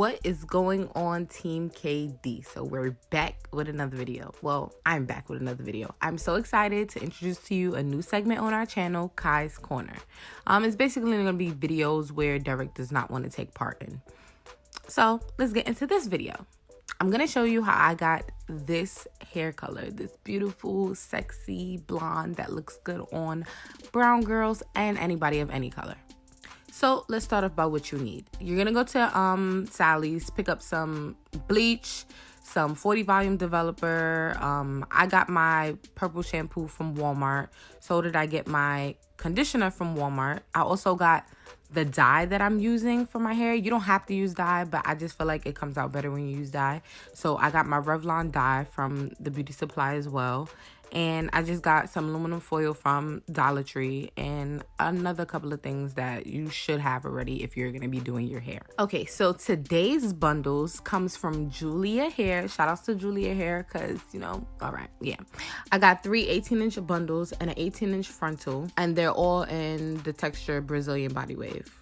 what is going on team kd so we're back with another video. Well i'm back with another video. I'm so excited to introduce to you a new segment on our channel kai's corner. Um it's basically going to be videos where derek does not want to take part in. So let's get into this video. I'm going to show you how i got this hair color this beautiful sexy blonde that looks good on brown girls and anybody of any color so let's start off by what you need. You're gonna go to um Sally's, pick up some bleach, some 40 volume developer. Um, I got my purple shampoo from Walmart. So did I get my conditioner from Walmart. I also got the dye that I'm using for my hair. You don't have to use dye, but I just feel like it comes out better when you use dye. So I got my Revlon dye from the beauty supply as well and I just got some aluminum foil from Dollar Tree and another couple of things that you should have already if you're to be doing your hair. Okay, so today's bundles comes from Julia Hair. Shout outs to Julia Hair because, you know, all right, yeah. I got three 18 inch bundles and an 18 inch frontal and they're all in the texture Brazilian Body Wave.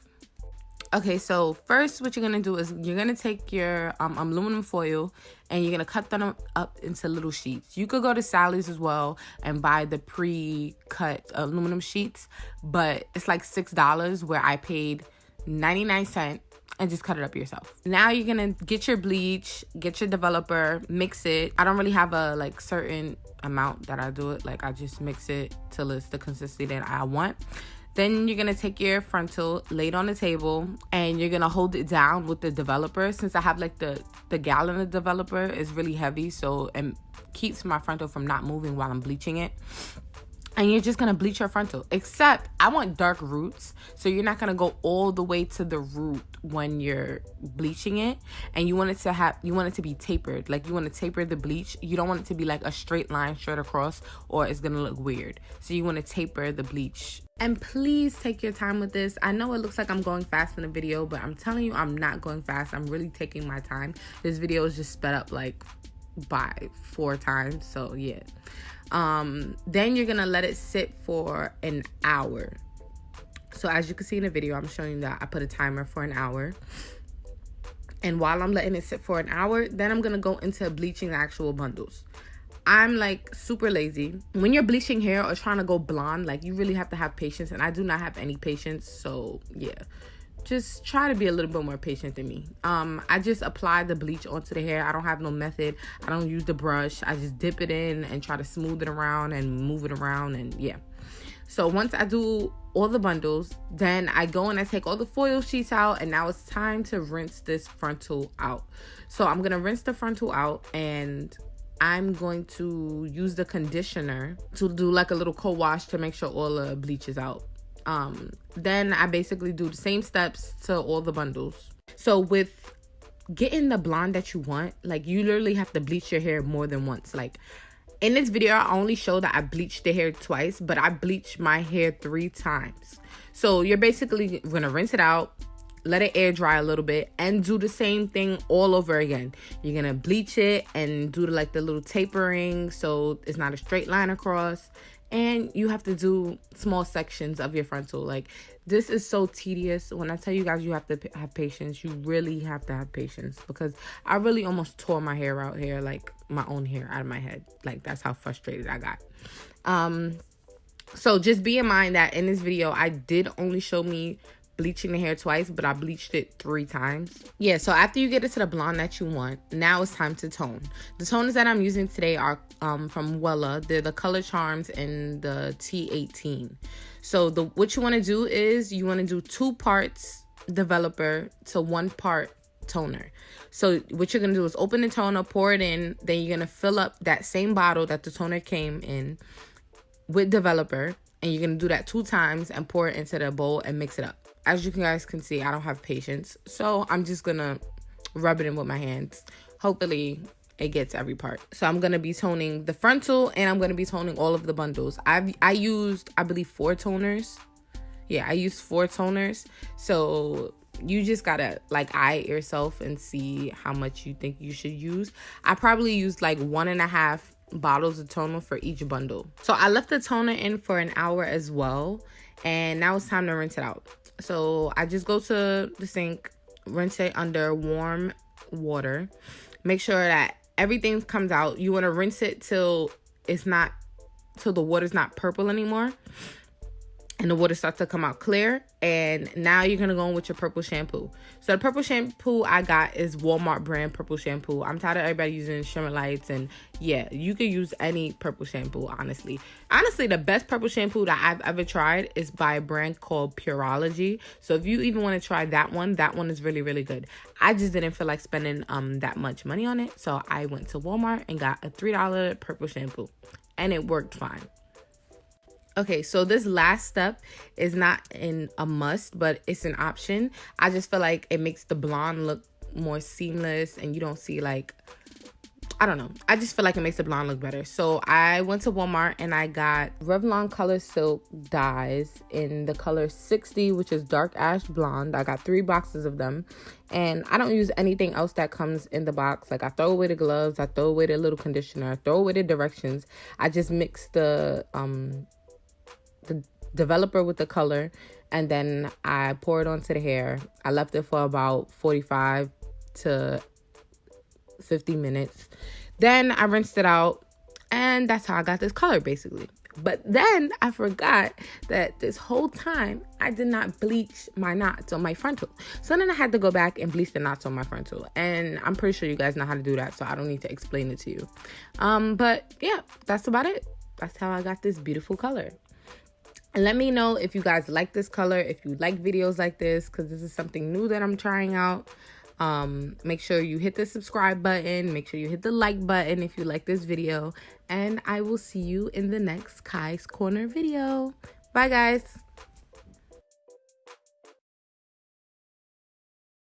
Okay, so first what you're gonna do is you're gonna take your um, aluminum foil and you're gonna cut them up into little sheets. You could go to Sally's as well and buy the pre-cut aluminum sheets, but it's like six dollars where I paid 99 cent and just cut it up yourself. Now you're gonna get your bleach, get your developer, mix it. I don't really have a like certain amount that I do it. Like I just mix it till it's the consistency that I want. Then you're gonna take your frontal, lay it on the table, and you're gonna hold it down with the developer. Since I have like the the gallon of developer is really heavy, so it keeps my frontal from not moving while I'm bleaching it. And you're just gonna bleach your frontal except i want dark roots. So you're not gonna go all the way to the root when you're bleaching it. And you want it to have you want it to be tapered. Like you want to taper the bleach. You don't want it to be like a straight line straight across or it's gonna look weird. So you want to taper the bleach and please take your time with this i know it looks like i'm going fast in the video but i'm telling you i'm not going fast i'm really taking my time this video is just sped up like by four times so yeah um, then you're gonna let it sit for an hour. So as you can see in the video, I'm showing you that I put a timer for an hour. And while I'm letting it sit for an hour, then I'm gonna go into bleaching the actual bundles. I'm like super lazy. When you're bleaching hair or trying to go blonde, like you really have to have patience. And I do not have any patience. So yeah just try to be a little bit more patient than me. Um, I just apply the bleach onto the hair. I don't have no method. I don't use the brush. I just dip it in and try to smooth it around and move it around and yeah. So once I do all the bundles, then I go and I take all the foil sheets out and now it's time to rinse this frontal out. So I'm going to rinse the frontal out and I'm going to use the conditioner to do like a little co-wash to make sure all the bleach is out. Um then i basically do the same steps to all the bundles. So with getting the blonde that you want like you literally have to bleach your hair more than once. Like in this video i only show that i bleached the hair twice but i bleached my hair three times. So you're basically gonna rinse it out let it air dry a little bit and do the same thing all over again. You're gonna bleach it and do like the little tapering so it's not a straight line across. And you have to do small sections of your frontal. Like this is so tedious. When i tell you guys you have to have patience you really have to have patience because i really almost tore my hair out here like my own hair out of my head. Like that's how frustrated i got. Um so just be in mind that in this video i did only show me bleaching the hair twice, but I bleached it three times. Yeah, so after you get it to the blonde that you want, now it's time to tone. The toners that I'm using today are um, from Wella. They're the Color Charms in the T18. So the what you want to do is you want to do two parts developer to one part toner. So what you're going to do is open the toner, pour it in, then you're going to fill up that same bottle that the toner came in with developer and you're going to do that two times and pour it into the bowl and mix it up as you guys can see, I don't have patience. So I'm just gonna rub it in with my hands. Hopefully it gets every part. So I'm gonna be toning the frontal and I'm gonna be toning all of the bundles. I've I used I believe four toners. Yeah, I used four toners. So you just gotta like eye yourself and see how much you think you should use. I probably used like one and a half bottles of toner for each bundle. So I left the toner in for an hour as well. And now it's time to rinse it out. So I just go to the sink, rinse it under warm water. Make sure that everything comes out. You want to rinse it till it's not till the water's not purple anymore and the water starts to come out clear and now you're gonna go in with your purple shampoo. So the purple shampoo i got is walmart brand purple shampoo. I'm tired of everybody using shimmer lights and yeah you can use any purple shampoo honestly. Honestly the best purple shampoo that i've ever tried is by a brand called Pureology so if you even want to try that one that one is really really good. I just didn't feel like spending um that much money on it so i went to walmart and got a three dollar purple shampoo and it worked fine Okay, so this last step is not in a must, but it's an option. I just feel like it makes the blonde look more seamless and you don't see like I don't know. I just feel like it makes the blonde look better. So I went to Walmart and I got Revlon Color Silk dyes in the color 60, which is dark ash blonde. I got three boxes of them. And I don't use anything else that comes in the box. Like I throw away the gloves, I throw away the little conditioner, I throw away the directions. I just mix the um developer with the color and then I pour it onto the hair. I left it for about 45 to 50 minutes. Then I rinsed it out and that's how I got this color basically. But then I forgot that this whole time I did not bleach my knots on my frontal. So then I had to go back and bleach the knots on my frontal. And I'm pretty sure you guys know how to do that, so I don't need to explain it to you. Um, but yeah, that's about it. That's how I got this beautiful color let me know if you guys like this color if you like videos like this because this is something new that i'm trying out. Um make sure you hit the subscribe button make sure you hit the like button if you like this video and i will see you in the next kai's corner video. Bye guys